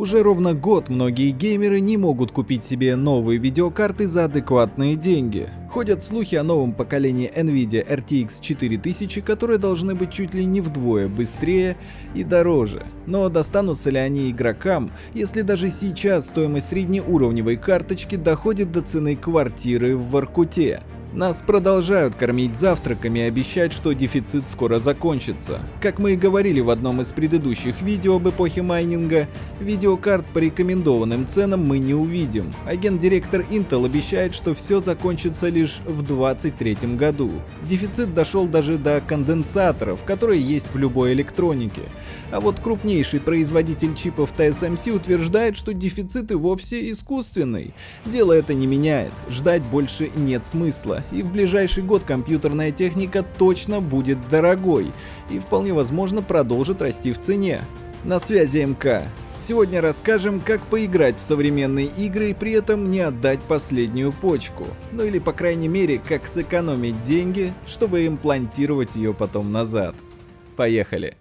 Уже ровно год многие геймеры не могут купить себе новые видеокарты за адекватные деньги. Ходят слухи о новом поколении Nvidia RTX 4000, которые должны быть чуть ли не вдвое быстрее и дороже. Но достанутся ли они игрокам, если даже сейчас стоимость среднеуровневой карточки доходит до цены квартиры в Воркуте? Нас продолжают кормить завтраками и обещать, что дефицит скоро закончится. Как мы и говорили в одном из предыдущих видео об эпохе майнинга, видеокарт по рекомендованным ценам мы не увидим. Агент-директор Intel обещает, что все закончится лишь в 2023 году. Дефицит дошел даже до конденсаторов, которые есть в любой электронике. А вот крупнейший производитель чипов TSMC утверждает, что дефицит и вовсе искусственный. Дело это не меняет, ждать больше нет смысла и в ближайший год компьютерная техника точно будет дорогой и вполне возможно продолжит расти в цене. На связи МК. Сегодня расскажем, как поиграть в современные игры и при этом не отдать последнюю почку. Ну или по крайней мере, как сэкономить деньги, чтобы имплантировать ее потом назад. Поехали!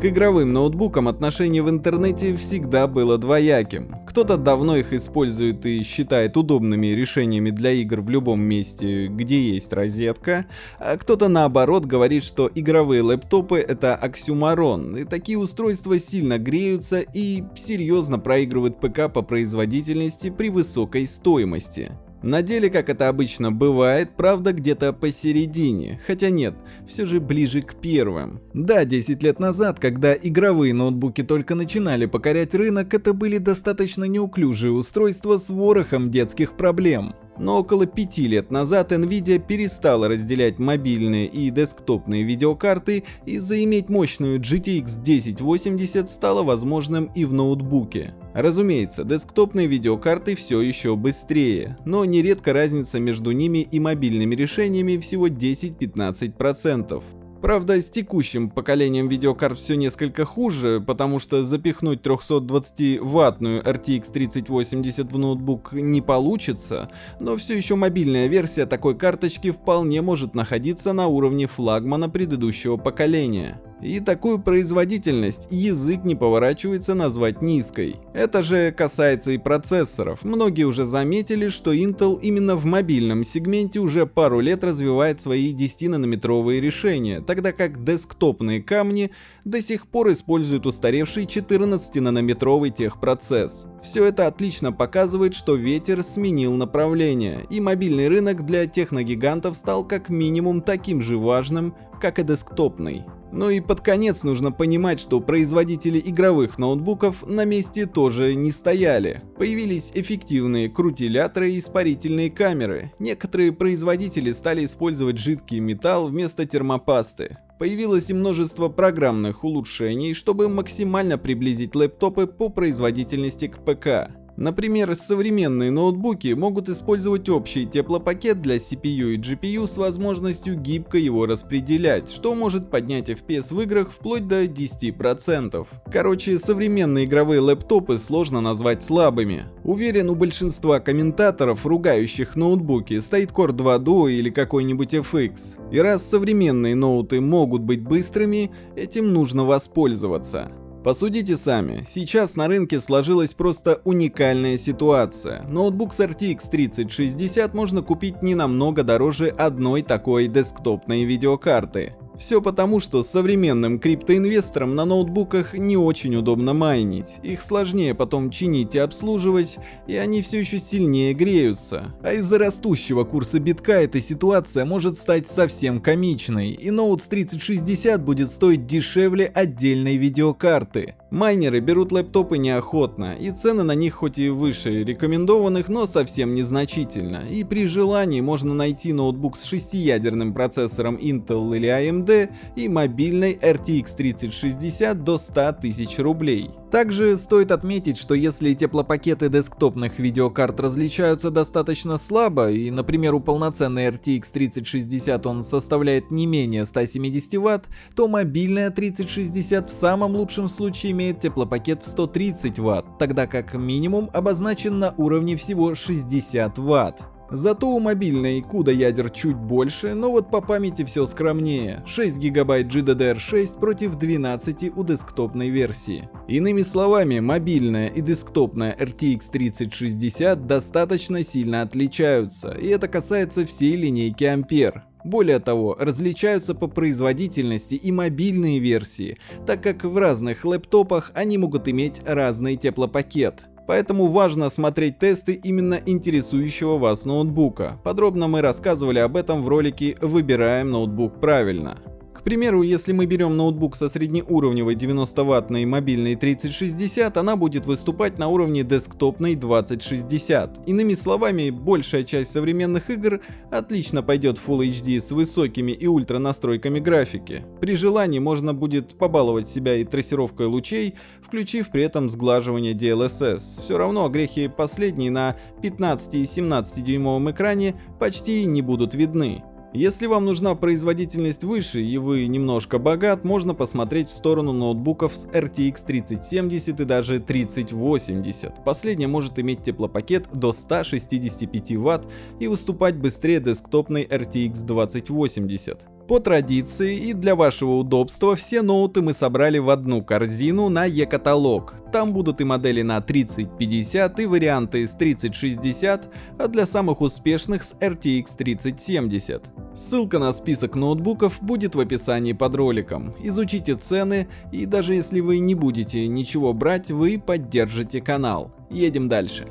К игровым ноутбукам отношение в интернете всегда было двояким. Кто-то давно их использует и считает удобными решениями для игр в любом месте, где есть розетка, а кто-то наоборот говорит, что игровые лэптопы это оксюмарон, и такие устройства сильно греются и серьезно проигрывают ПК по производительности при высокой стоимости. На деле, как это обычно бывает, правда где-то посередине, хотя нет, все же ближе к первым. Да, 10 лет назад, когда игровые ноутбуки только начинали покорять рынок, это были достаточно неуклюжие устройства с ворохом детских проблем но около пяти лет назад Nvidia перестала разделять мобильные и десктопные видеокарты и заиметь мощную GTX 1080 стало возможным и в ноутбуке. Разумеется, десктопные видеокарты все еще быстрее, но нередко разница между ними и мобильными решениями всего 10-15%. Правда, с текущим поколением видеокарт все несколько хуже, потому что запихнуть 320-ваттную RTX 3080 в ноутбук не получится, но все еще мобильная версия такой карточки вполне может находиться на уровне флагмана предыдущего поколения. И такую производительность язык не поворачивается назвать низкой. Это же касается и процессоров. Многие уже заметили, что Intel именно в мобильном сегменте уже пару лет развивает свои 10-нанометровые решения, тогда как десктопные камни до сих пор используют устаревший 14-нанометровый техпроцесс. Все это отлично показывает, что ветер сменил направление, и мобильный рынок для техногигантов стал как минимум таким же важным, как и десктопный. Ну и под конец нужно понимать, что производители игровых ноутбуков на месте тоже не стояли. Появились эффективные крутиляторы и испарительные камеры. Некоторые производители стали использовать жидкий металл вместо термопасты. Появилось и множество программных улучшений, чтобы максимально приблизить лэптопы по производительности к ПК. Например, современные ноутбуки могут использовать общий теплопакет для CPU и GPU с возможностью гибко его распределять, что может поднять FPS в играх вплоть до 10%. Короче, современные игровые лэптопы сложно назвать слабыми. Уверен, у большинства комментаторов, ругающих ноутбуки, стоит Core 2 Duo или какой-нибудь FX. И раз современные ноуты могут быть быстрыми, этим нужно воспользоваться. Посудите сами, сейчас на рынке сложилась просто уникальная ситуация. Ноутбук с RTX 3060 можно купить не намного дороже одной такой десктопной видеокарты. Все потому, что современным криптоинвесторам на ноутбуках не очень удобно майнить. Их сложнее потом чинить и обслуживать, и они все еще сильнее греются. А из-за растущего курса битка эта ситуация может стать совсем комичной, и ноут с 3060 будет стоить дешевле отдельной видеокарты. Майнеры берут лэптопы неохотно, и цены на них хоть и выше рекомендованных, но совсем незначительно. И при желании можно найти ноутбук с шестиядерным процессором Intel или AMD и мобильной RTX 3060 до 100 тысяч рублей. Также стоит отметить, что если теплопакеты десктопных видеокарт различаются достаточно слабо, и, например, у полноценной RTX 3060 он составляет не менее 170 Вт, то мобильная 3060 в самом лучшем случае имеет теплопакет в 130 Вт, тогда как минимум обозначен на уровне всего 60 Вт. Зато у мобильной CUDA ядер чуть больше, но вот по памяти все скромнее. 6 ГБ GDDR6 против 12 у десктопной версии. Иными словами, мобильная и десктопная RTX 3060 достаточно сильно отличаются, и это касается всей линейки Ampere. Более того, различаются по производительности и мобильные версии, так как в разных лэптопах они могут иметь разный теплопакет. Поэтому важно смотреть тесты именно интересующего вас ноутбука. Подробно мы рассказывали об этом в ролике «Выбираем ноутбук правильно». К примеру, если мы берем ноутбук со среднеуровневой 90-ваттной мобильной 3060, она будет выступать на уровне десктопной 2060. Иными словами, большая часть современных игр отлично пойдет в Full HD с высокими и ультра настройками графики. При желании можно будет побаловать себя и трассировкой лучей, включив при этом сглаживание DLSS. Все равно грехи последние на 15 и 17 дюймовом экране почти не будут видны. Если вам нужна производительность выше и вы немножко богат, можно посмотреть в сторону ноутбуков с RTX 3070 и даже 3080. Последняя может иметь теплопакет до 165 Вт и выступать быстрее десктопной RTX 2080. По традиции и для вашего удобства все ноуты мы собрали в одну корзину на e-каталог. Там будут и модели на 3050 и варианты с 3060, а для самых успешных с RTX 3070. Ссылка на список ноутбуков будет в описании под роликом. Изучите цены и даже если вы не будете ничего брать, вы поддержите канал. Едем дальше.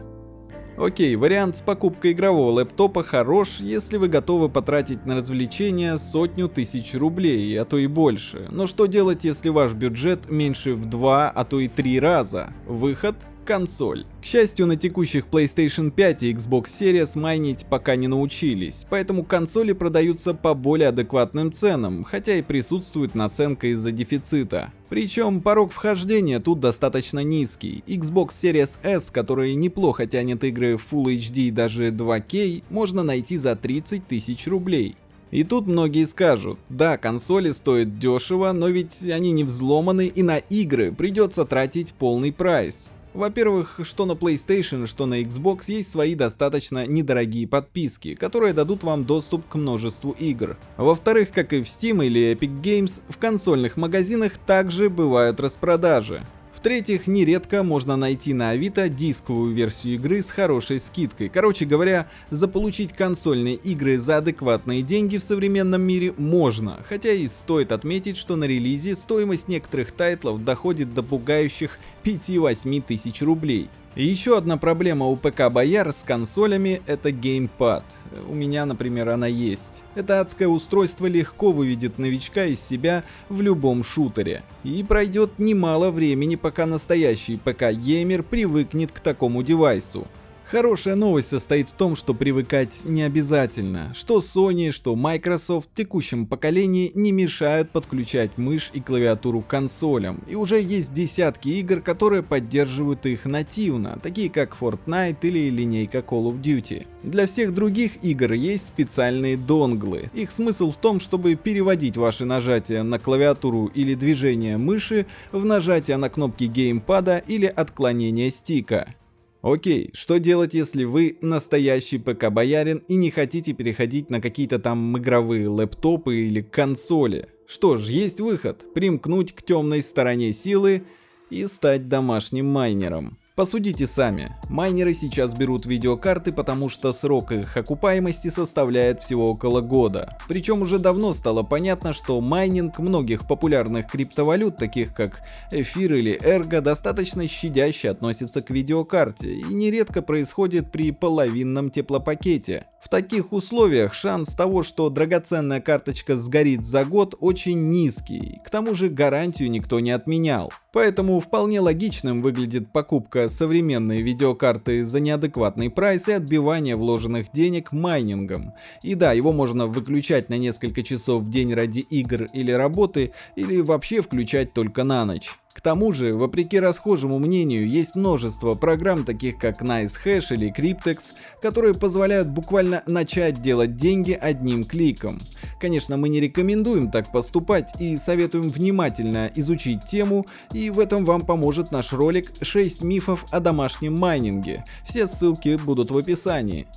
Окей, вариант с покупкой игрового лэптопа хорош, если вы готовы потратить на развлечения сотню тысяч рублей, а то и больше. Но что делать, если ваш бюджет меньше в два, а то и три раза? Выход консоль. К счастью, на текущих PlayStation 5 и Xbox Series майнить пока не научились, поэтому консоли продаются по более адекватным ценам, хотя и присутствует наценка из-за дефицита. Причем порог вхождения тут достаточно низкий. Xbox Series S, который неплохо тянет игры Full HD и даже 2K, можно найти за 30 тысяч рублей. И тут многие скажут, да, консоли стоят дешево, но ведь они не взломаны и на игры придется тратить полный прайс. Во-первых, что на PlayStation, что на Xbox есть свои достаточно недорогие подписки, которые дадут вам доступ к множеству игр. Во-вторых, как и в Steam или Epic Games, в консольных магазинах также бывают распродажи. В-третьих, нередко можно найти на Авито дисковую версию игры с хорошей скидкой. Короче говоря, заполучить консольные игры за адекватные деньги в современном мире можно, хотя и стоит отметить, что на релизе стоимость некоторых тайтлов доходит до пугающих 5-8 тысяч рублей. Еще одна проблема у ПК-бояр с консолями — это геймпад. У меня, например, она есть. Это адское устройство легко выведет новичка из себя в любом шутере. И пройдет немало времени, пока настоящий ПК-геймер привыкнет к такому девайсу. Хорошая новость состоит в том, что привыкать не обязательно. Что Sony, что Microsoft в текущем поколении не мешают подключать мышь и клавиатуру к консолям. И уже есть десятки игр, которые поддерживают их нативно, такие как Fortnite или линейка Call of Duty. Для всех других игр есть специальные донглы. Их смысл в том, чтобы переводить ваши нажатия на клавиатуру или движение мыши в нажатие на кнопки геймпада или отклонение стика. Окей, что делать, если вы настоящий ПК-боярин и не хотите переходить на какие-то там игровые лэптопы или консоли? Что ж, есть выход – примкнуть к темной стороне силы и стать домашним майнером. Посудите сами, майнеры сейчас берут видеокарты, потому что срок их окупаемости составляет всего около года. Причем уже давно стало понятно, что майнинг многих популярных криптовалют, таких как эфир или эрго, достаточно щадяще относится к видеокарте и нередко происходит при половинном теплопакете. В таких условиях шанс того, что драгоценная карточка сгорит за год очень низкий, к тому же гарантию никто не отменял. Поэтому вполне логичным выглядит покупка современной видеокарты за неадекватный прайс и отбивание вложенных денег майнингом. И да, его можно выключать на несколько часов в день ради игр или работы, или вообще включать только на ночь. К тому же, вопреки расхожему мнению, есть множество программ, таких как NiceHash или Cryptex, которые позволяют буквально начать делать деньги одним кликом. Конечно, мы не рекомендуем так поступать и советуем внимательно изучить тему, и в этом вам поможет наш ролик 6 мифов о домашнем майнинге. Все ссылки будут в описании.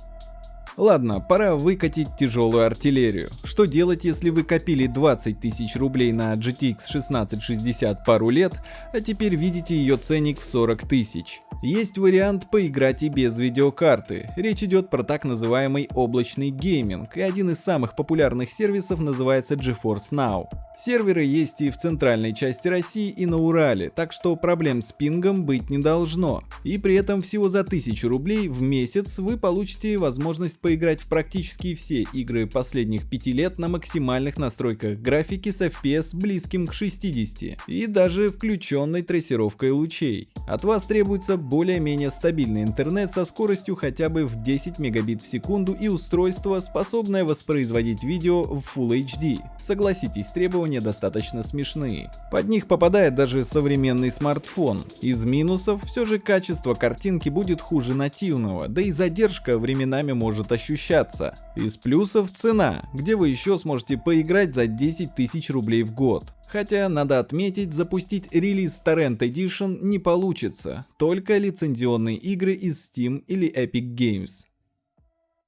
Ладно, пора выкатить тяжелую артиллерию. Что делать, если вы копили 20 тысяч рублей на GTX 1660 пару лет, а теперь видите ее ценник в 40 тысяч? Есть вариант поиграть и без видеокарты. Речь идет про так называемый облачный гейминг, и один из самых популярных сервисов называется GeForce Now. Серверы есть и в центральной части России, и на Урале, так что проблем с пингом быть не должно. И при этом всего за 1000 рублей в месяц вы получите возможность поиграть в практически все игры последних 5 лет на максимальных настройках графики с FPS близким к 60 и даже включенной трассировкой лучей. От вас требуется более-менее стабильный интернет со скоростью хотя бы в 10 мегабит в секунду и устройство, способное воспроизводить видео в Full HD. Согласитесь, требования достаточно смешные. Под них попадает даже современный смартфон. Из минусов все же качество картинки будет хуже нативного, да и задержка временами может ощущаться. Из плюсов цена, где вы еще сможете поиграть за 10 тысяч рублей в год. Хотя, надо отметить, запустить релиз Torrent Edition не получится, только лицензионные игры из Steam или Epic Games.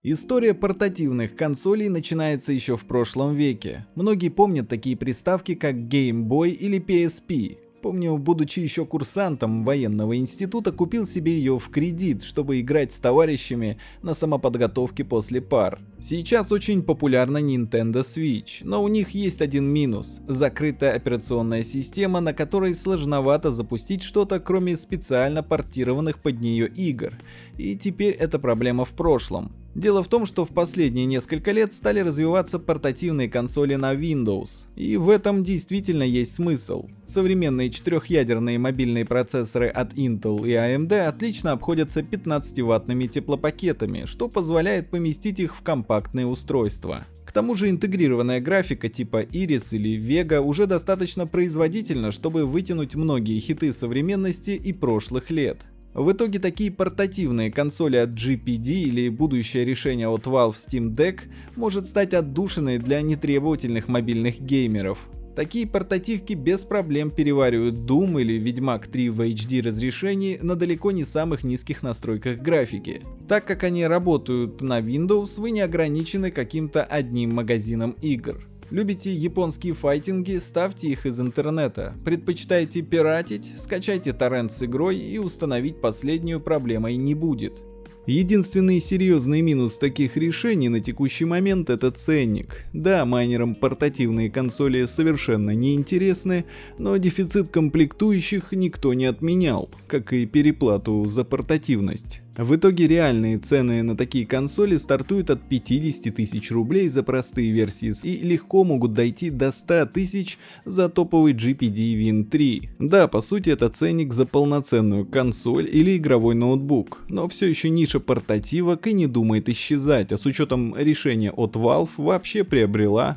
История портативных консолей начинается еще в прошлом веке. Многие помнят такие приставки, как Game Boy или PSP. Помню, будучи еще курсантом военного института, купил себе ее в кредит, чтобы играть с товарищами на самоподготовке после пар. Сейчас очень популярна Nintendo Switch, но у них есть один минус – закрытая операционная система, на которой сложновато запустить что-то, кроме специально портированных под нее игр. И теперь эта проблема в прошлом. Дело в том, что в последние несколько лет стали развиваться портативные консоли на Windows, и в этом действительно есть смысл. Современные четырехъядерные мобильные процессоры от Intel и AMD отлично обходятся 15-ваттными теплопакетами, что позволяет поместить их в компактные устройства. К тому же интегрированная графика типа Iris или Vega уже достаточно производительна, чтобы вытянуть многие хиты современности и прошлых лет. В итоге такие портативные консоли от GPD или будущее решение от Valve Steam Deck может стать отдушиной для нетребовательных мобильных геймеров. Такие портативки без проблем переваривают Doom или Ведьмак 3 в HD разрешении на далеко не самых низких настройках графики. Так как они работают на Windows, вы не ограничены каким-то одним магазином игр. Любите японские файтинги, ставьте их из интернета. Предпочитаете пиратить, скачайте торрент с игрой и установить последнюю проблемой не будет. Единственный серьезный минус таких решений на текущий момент это ценник. Да, майнерам портативные консоли совершенно не интересны, но дефицит комплектующих никто не отменял, как и переплату за портативность. В итоге реальные цены на такие консоли стартуют от 50 тысяч рублей за простые версии и легко могут дойти до 100 тысяч за топовый GPD Win 3. Да, по сути это ценник за полноценную консоль или игровой ноутбук, но все еще ниша портативок и не думает исчезать, а с учетом решения от Valve вообще приобрела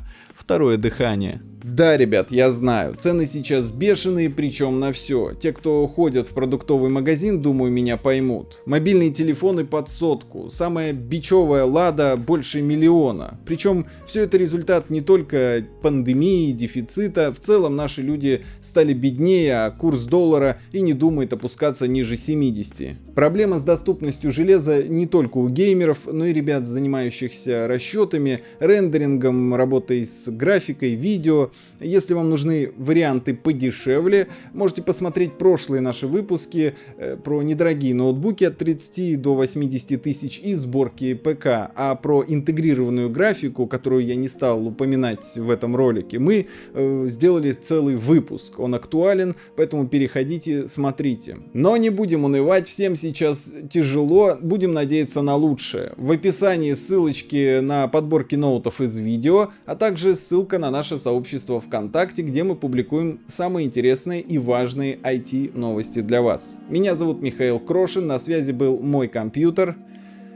второе дыхание. Да, ребят, я знаю, цены сейчас бешеные, причем на все. Те, кто ходят в продуктовый магазин, думаю, меня поймут. Мобильные телефоны под сотку, самая бичевая лада больше миллиона. Причем все это результат не только пандемии, дефицита, в целом наши люди стали беднее, а курс доллара и не думает опускаться ниже 70. Проблема с доступностью железа не только у геймеров, но и ребят, занимающихся расчетами, рендерингом, работой с графикой, видео. Если вам нужны варианты подешевле, можете посмотреть прошлые наши выпуски э, про недорогие ноутбуки от 30 до 80 тысяч и сборки ПК. А про интегрированную графику, которую я не стал упоминать в этом ролике, мы э, сделали целый выпуск. Он актуален, поэтому переходите, смотрите. Но не будем унывать, всем сейчас тяжело, будем надеяться на лучшее. В описании ссылочки на подборки ноутов из видео, а также ссылка на наше сообщество ВКонтакте, где мы публикуем самые интересные и важные IT новости для вас. Меня зовут Михаил Крошин, на связи был мой компьютер.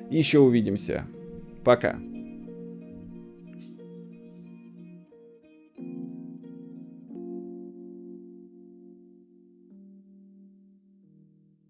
Еще увидимся. Пока.